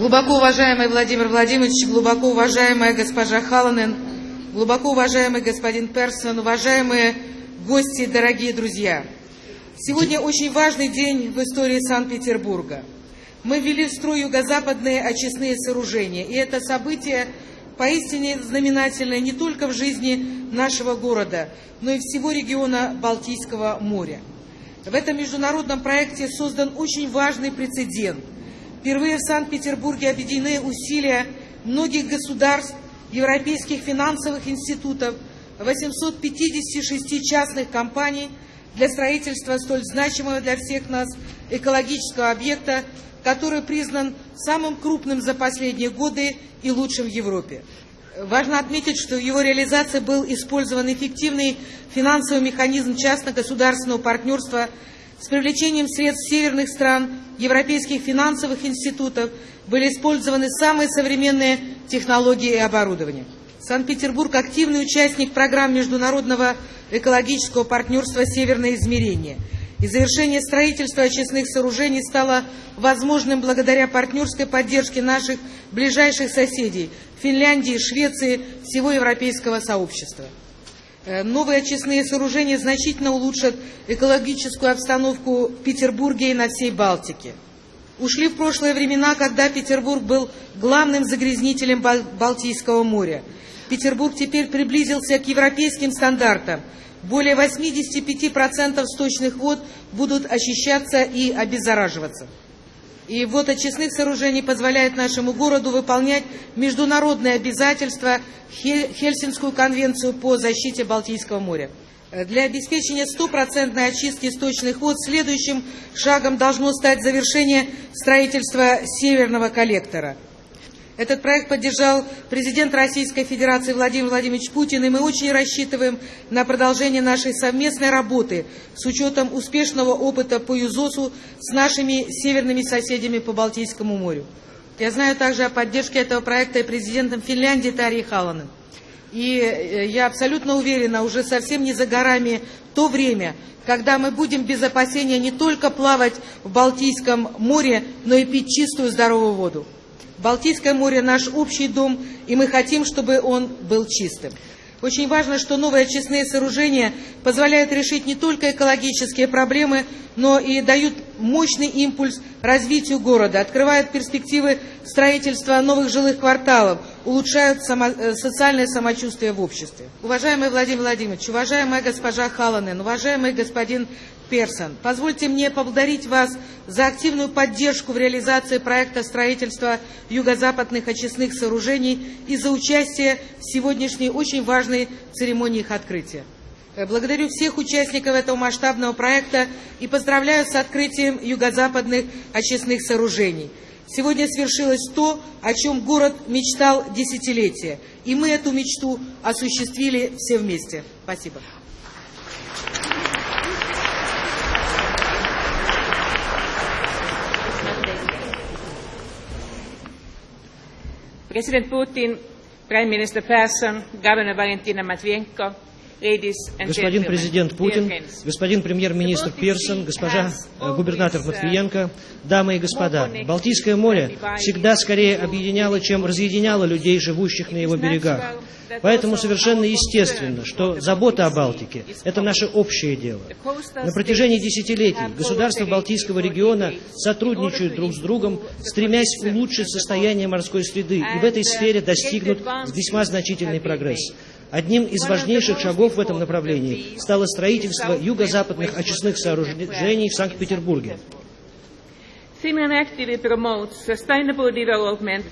Глубоко уважаемый Владимир Владимирович, глубоко уважаемая госпожа Халанен, глубоко уважаемый господин Персон, уважаемые гости, дорогие друзья. Сегодня очень важный день в истории Санкт-Петербурга. Мы ввели в строй юго-западные очистные сооружения, и это событие поистине знаменательное не только в жизни нашего города, но и всего региона Балтийского моря. В этом международном проекте создан очень важный прецедент – Впервые в Санкт-Петербурге объединены усилия многих государств, европейских финансовых институтов, 856 частных компаний для строительства столь значимого для всех нас экологического объекта, который признан самым крупным за последние годы и лучшим в Европе. Важно отметить, что в его реализации был использован эффективный финансовый механизм частно-государственного партнерства с привлечением средств северных стран, европейских финансовых институтов были использованы самые современные технологии и оборудование. Санкт-Петербург – активный участник программ международного экологического партнерства «Северное измерение». И завершение строительства очистных сооружений стало возможным благодаря партнерской поддержке наших ближайших соседей – Финляндии, Швеции, всего европейского сообщества. Э, новые очистные сооружения значительно улучшат экологическую обстановку в Петербурге и на всей Балтике. Ушли в прошлые времена, когда Петербург был главным загрязнителем Балтийского моря. Петербург теперь приблизился к европейским стандартам. Более 85% сточных вод будут очищаться и обеззараживаться. И вот очистных сооружений позволяет нашему городу выполнять международные обязательства, Хельсинскую конвенцию по защите Балтийского моря. Для обеспечения стопроцентной очистки сточных вод следующим шагом должно стать завершение строительства северного коллектора – этот проект поддержал президент Российской Федерации Владимир Владимирович Путин, и мы очень рассчитываем на продолжение нашей совместной работы с учетом успешного опыта по ЮЗОСу с нашими северными соседями по Балтийскому морю. Я знаю также о поддержке этого проекта и президентом Финляндии Тарьей Халаnen. И э, я абсолютно уверена, уже совсем не за горами то время, когда мы будем без опасения не только плавать в Балтийском море, но и пить чистую здоровую воду. Балтийское море – наш общий дом, и мы хотим, чтобы он был чистым. Очень важно, что новые очистные сооружения позволяют решить не только экологические проблемы, но и дают мощный импульс развитию города, открывают перспективы строительства новых жилых кварталов, улучшают само, э, социальное самочувствие в обществе. Уважаемый Владимир Владимирович, уважаемая госпожа Халанен, уважаемый господин Персон. Позвольте мне поблагодарить вас за активную поддержку в реализации проекта строительства юго-западных очистных сооружений и за участие в сегодняшней очень важной церемонии их открытия. Э, благодарю всех участников этого масштабного проекта и поздравляю с открытием юго-западных очистных сооружений. Сегодня свершилось то, о чем город мечтал десятилетия, и мы эту мечту осуществили все вместе. Спасибо. Putin, Prime Minister Persson, Governor Valentina Matvienko, Господин президент Путин, господин премьер-министр Персон, госпожа э, губернатор Матвиенко, дамы и господа, Балтийское море всегда скорее объединяло, чем разъединяло людей, живущих на его берегах. Поэтому совершенно естественно, что забота о Балтике – это наше общее дело. На протяжении десятилетий государства Балтийского региона сотрудничают друг с другом, стремясь улучшить состояние морской среды, и в этой сфере достигнут весьма значительный прогресс. Одним из важнейших шагов в этом направлении стало строительство юго-западных очистных сооружений в Санкт-Петербурге. Finland actively promotes sustainable development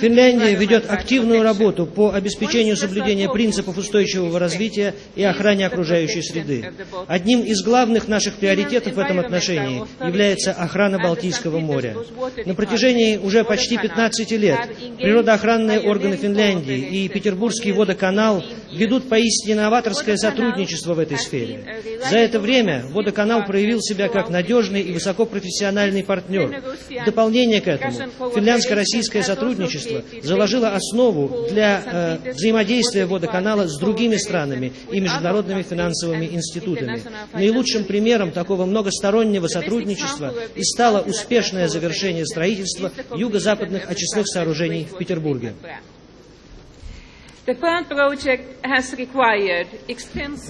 Финляндия ведет активную работу по обеспечению соблюдения принципов устойчивого развития и охране окружающей среды. Одним из главных наших приоритетов в этом отношении является охрана Балтийского моря. На протяжении уже почти 15 лет природоохранные органы Финляндии и Петербургский водоканал ведут поистине новаторское сотрудничество в этой сфере. За это время водоканал проявил себя как надежный и высокопрофессиональный партнер. В дополнение к этому, финляндско-российское сотрудничество сотрудничество заложило основу для э, взаимодействия водоканала с другими странами и международными финансовыми институтами. Наилучшим примером такого многостороннего сотрудничества и стало успешное завершение строительства юго-западных очистных сооружений в Петербурге.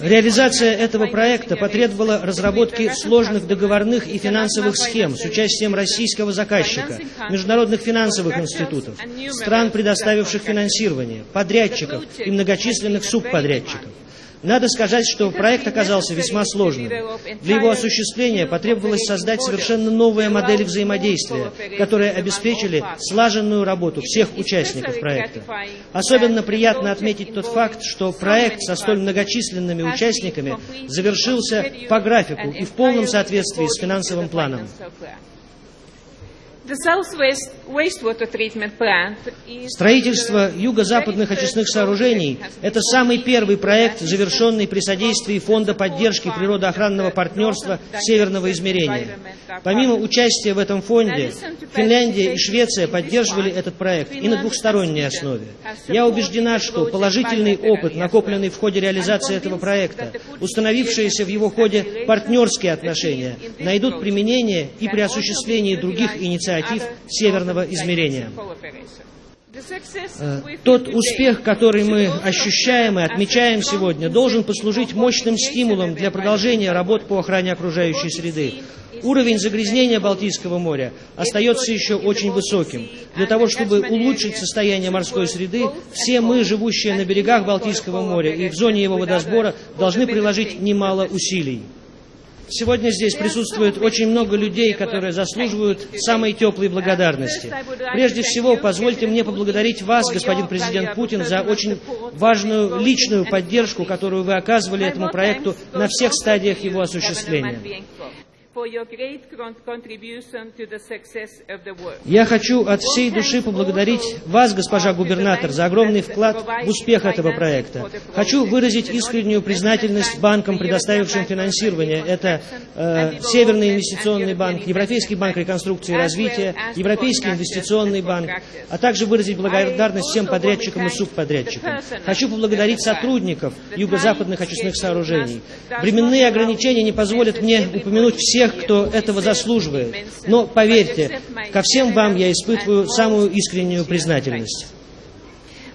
Реализация этого проекта потребовала разработки сложных договорных и финансовых схем с участием российского заказчика, международных финансовых институтов, стран, предоставивших финансирование, подрядчиков и многочисленных субподрядчиков. Надо сказать, что проект оказался весьма сложным. Для его осуществления потребовалось создать совершенно новые модели взаимодействия, которые обеспечили слаженную работу всех участников проекта. Особенно приятно отметить тот факт, что проект со столь многочисленными участниками завершился по графику и в полном соответствии с финансовым планом. Строительство юго-западных очистных сооружений – это самый первый проект, завершенный при содействии Фонда поддержки природоохранного партнерства Северного измерения. Помимо участия в этом фонде, Финляндия и Швеция поддерживали этот проект и на двухсторонней основе. Я убеждена, что положительный опыт, накопленный в ходе реализации этого проекта, установившиеся в его ходе партнерские отношения, найдут применение и при осуществлении других инициатив северного измерения. Э, тот успех, который мы ощущаем и отмечаем сегодня, должен послужить мощным стимулом для продолжения работ по охране окружающей среды. Уровень загрязнения Балтийского моря остается еще очень высоким. Для того, чтобы улучшить состояние морской среды, все мы, живущие на берегах Балтийского моря и в зоне его водосбора, должны приложить немало усилий. Сегодня здесь присутствует очень много людей, которые заслуживают самой теплой благодарности. Прежде всего, позвольте мне поблагодарить вас, господин президент Путин, за очень важную личную поддержку, которую вы оказывали этому проекту на всех стадиях его осуществления. Я хочу от всей души поблагодарить вас, госпожа губернатор, за огромный вклад в успех этого проекта. Хочу выразить искреннюю признательность банкам, предоставившим финансирование. Это э, Северный инвестиционный банк, Европейский банк реконструкции и развития, Европейский инвестиционный банк, а также выразить благодарность всем подрядчикам и субподрядчикам. Хочу поблагодарить сотрудников юго-западных очистных сооружений. Временные ограничения не позволят мне упомянуть все тех, кто этого заслуживает. Но поверьте, ко всем вам я испытываю самую искреннюю признательность.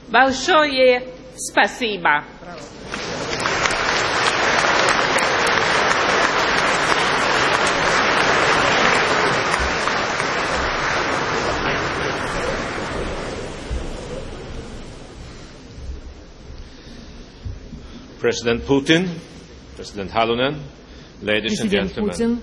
Большое спасибо. President Putin, President Halunen, ladies and gentlemen.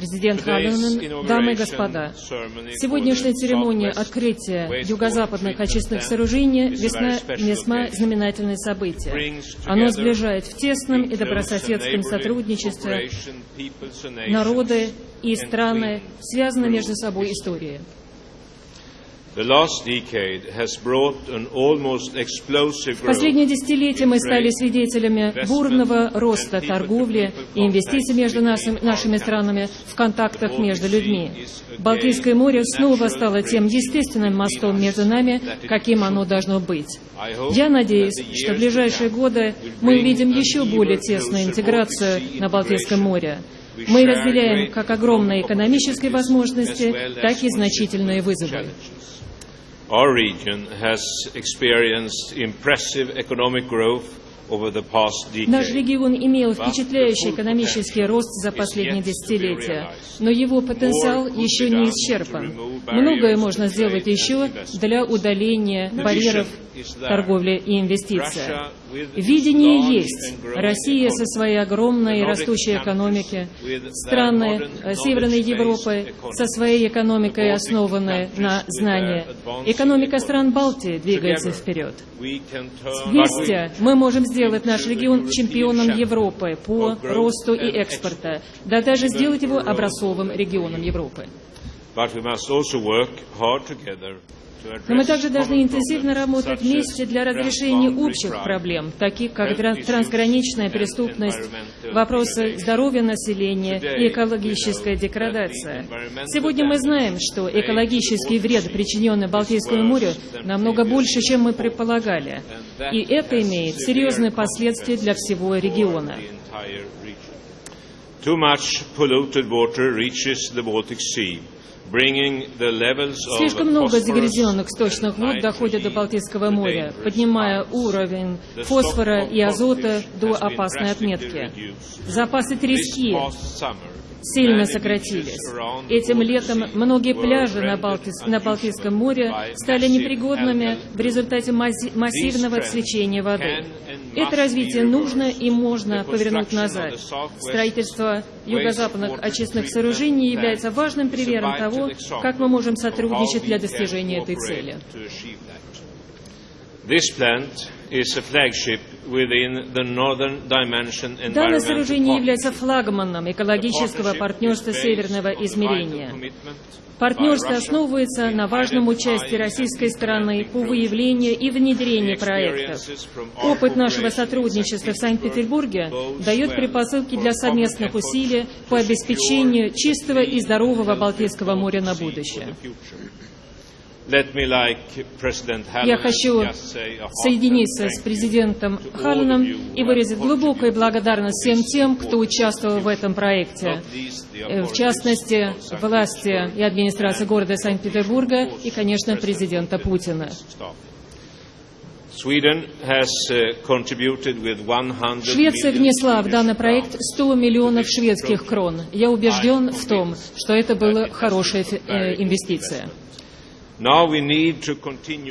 Президент Халлинен, дамы и господа, сегодняшняя церемония открытия юго-западных очистных сооружений весьма, весьма знаменательное событие. Оно сближает в тесном и добрососедском сотрудничестве народы и страны, связанные между собой историей. В последние десятилетия мы стали свидетелями бурного роста торговли и инвестиций между нашими странами в контактах между людьми. Балтийское море снова стало тем естественным мостом между нами, каким оно должно быть. Я надеюсь, что в ближайшие годы мы увидим еще более тесную интеграцию на Балтийском море. Мы разделяем как огромные экономические возможности, так и значительные вызовы. Our region has experienced impressive economic growth Наш регион имел впечатляющий экономический рост за последние десятилетия, но его потенциал еще не исчерпан. Многое можно сделать еще для удаления барьеров торговли и инвестиций. Видение есть. Россия со своей огромной и растущей экономикой, страны э, Северной Европы со своей экономикой, основанной на знании. Экономика стран Балтии двигается вперед. Вместе мы можем сделать наш регион чемпионом Европы по росту и экспорта, да даже сделать его образцовым регионом Европы. Но мы также должны интенсивно работать вместе для разрешения общих проблем, таких как трансграничная преступность, вопросы здоровья населения и экологическая деградация. Сегодня мы знаем, что экологический вред, причиненный Балтийскому морю, намного больше, чем мы предполагали. И это имеет серьезные последствия для всего региона. Too much polluted water reaches the Baltic Sea. Слишком много загрязненных сточных вод доходят до Балтийского моря, поднимая уровень фосфора и азота до опасной отметки. Запасы трески сильно сократились. Этим летом многие пляжи на, Балти... на Балтийском море стали непригодными в результате массивного свечения воды. Это развитие нужно и можно повернуть назад. Строительство юго-западных очистных сооружений является важным примером того, как мы можем сотрудничать для достижения этой цели. Данное сооружение является флагманом экологического партнерства Северного измерения. Партнерство основывается на важном участии российской стороны по выявлению и внедрению проектов. Опыт нашего сотрудничества в Санкт-Петербурге дает предпосылки для совместных усилий по обеспечению чистого и здорового Балтийского моря на будущее. Я хочу соединиться с президентом Халленом и выразить глубокую благодарность всем тем, кто участвовал в этом проекте. Э, в частности, власти и администрации города Санкт-Петербурга и, конечно, президента Путина. Uh, Швеция внесла в данный проект 100 миллионов шведских крон. Я убежден в том, что это была хорошая э, инвестиция.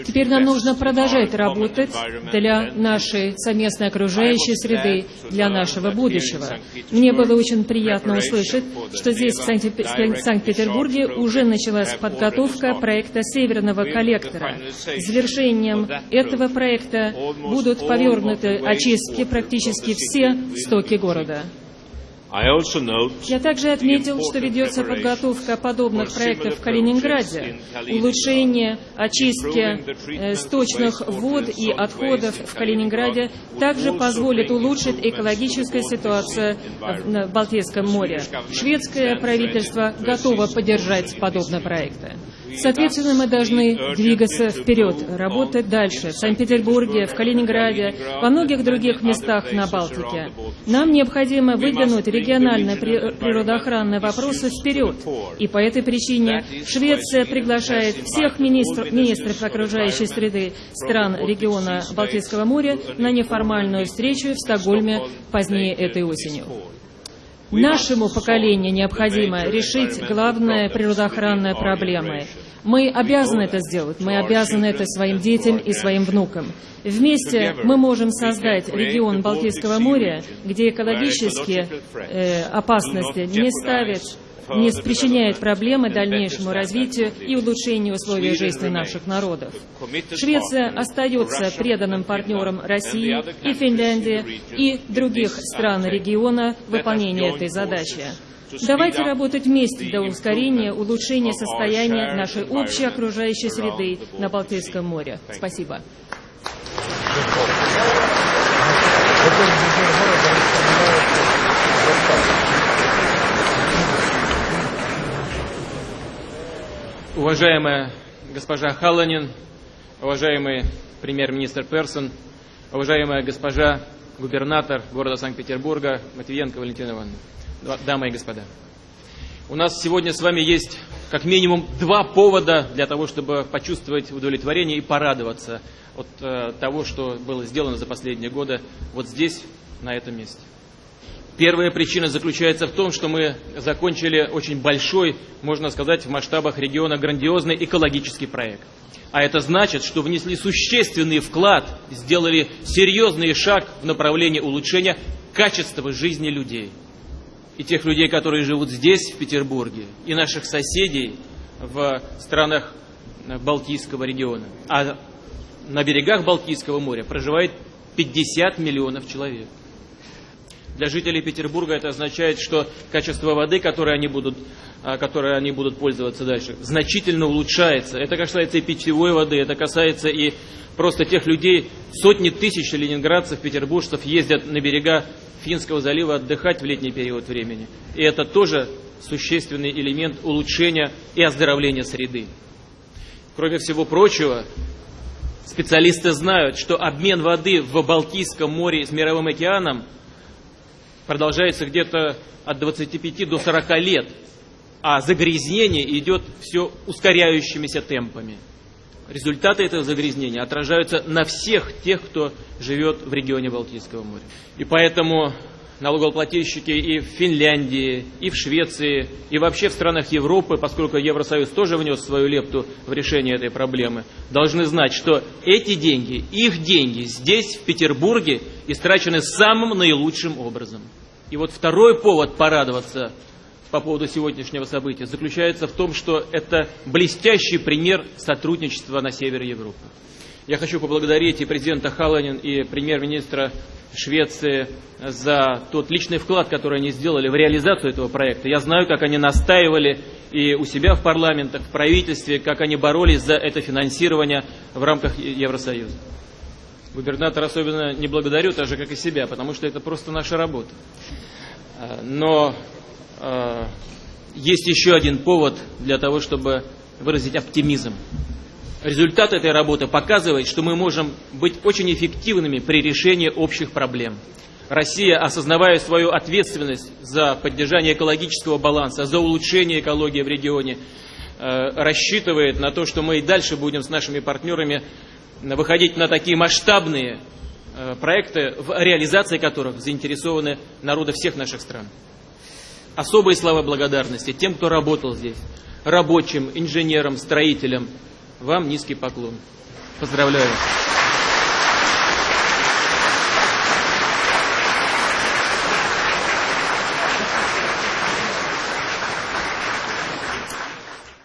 Теперь нам нужно продолжать работать для нашей совместной окружающей среды, для нашего будущего. Мне было очень приятно услышать, что здесь, в Санкт-Петербурге, уже началась подготовка проекта Северного коллектора. Завершением этого проекта будут повернуты очистки практически все стоки города. Я также отметил, что ведется подготовка подобных проектов в Калининграде, улучшение очистки э, сточных вод и отходов в Калининграде также позволит улучшить экологическую ситуацию в Балтийском море. Шведское правительство готово поддержать подобные проекты. Соответственно, мы должны двигаться вперед, работать дальше в Санкт-Петербурге, в Калининграде, во многих других местах на Балтике. Нам необходимо выдвинуть региональные природоохранные вопросы вперед. И по этой причине Швеция приглашает всех министров, министров окружающей среды стран региона Балтийского моря на неформальную встречу в Стокгольме позднее этой осенью. Нашему поколению необходимо решить главные природоохранные проблемы. Мы обязаны это сделать, мы обязаны это своим детям и своим внукам. Вместе мы можем создать регион Балтийского моря, где экологические э, опасности не ставят не причиняет проблемы дальнейшему развитию и улучшению условий жизни наших народов. Швеция остается преданным партнером России и Финляндии и других стран региона в выполнении этой задачи. Давайте работать вместе для ускорения, улучшения состояния нашей общей окружающей среды на Балтийском море. Спасибо. Уважаемая госпожа Халланин, уважаемый премьер-министр Персон, уважаемая госпожа губернатор города Санкт-Петербурга Матвиенко Валентина Ивановна, дамы и господа. У нас сегодня с вами есть как минимум два повода для того, чтобы почувствовать удовлетворение и порадоваться от э, того, что было сделано за последние годы вот здесь, на этом месте. Первая причина заключается в том, что мы закончили очень большой, можно сказать, в масштабах региона грандиозный экологический проект. А это значит, что внесли существенный вклад, сделали серьезный шаг в направлении улучшения качества жизни людей. И тех людей, которые живут здесь, в Петербурге, и наших соседей в странах Балтийского региона. А на берегах Балтийского моря проживает 50 миллионов человек. Для жителей Петербурга это означает, что качество воды, которой они будут, а, которой они будут пользоваться дальше, значительно улучшается. Это касается и питьевой воды, это касается и просто тех людей, сотни тысяч ленинградцев, петербуржцев ездят на берега Финского залива отдыхать в летний период времени. И это тоже существенный элемент улучшения и оздоровления среды. Кроме всего прочего, специалисты знают, что обмен воды в Балтийском море с Мировым океаном продолжается где-то от 25 до 40 лет, а загрязнение идет все ускоряющимися темпами. Результаты этого загрязнения отражаются на всех тех, кто живет в регионе Балтийского моря. И поэтому налогоплательщики и в Финляндии, и в Швеции, и вообще в странах Европы, поскольку Евросоюз тоже внес свою лепту в решение этой проблемы, должны знать, что эти деньги, их деньги здесь, в Петербурге, истрачены самым наилучшим образом. И вот второй повод порадоваться по поводу сегодняшнего события заключается в том, что это блестящий пример сотрудничества на севере Европы. Я хочу поблагодарить и президента Халанин, и премьер-министра Швеции за тот личный вклад, который они сделали в реализацию этого проекта. Я знаю, как они настаивали и у себя в парламентах, в правительстве, как они боролись за это финансирование в рамках Евросоюза. Губернатор особенно не благодарю, так же, как и себя, потому что это просто наша работа. А, но э, есть еще один повод для того, чтобы выразить оптимизм. Результат этой работы показывает, что мы можем быть очень эффективными при решении общих проблем. Россия, осознавая свою ответственность за поддержание экологического баланса, за улучшение экологии в регионе, э, рассчитывает на то, что мы и дальше будем с нашими партнерами выходить на такие масштабные э, проекты, в реализации которых заинтересованы народы всех наших стран. Особые слова благодарности тем, кто работал здесь, рабочим, инженерам, строителям, вам низкий поклон. Поздравляю.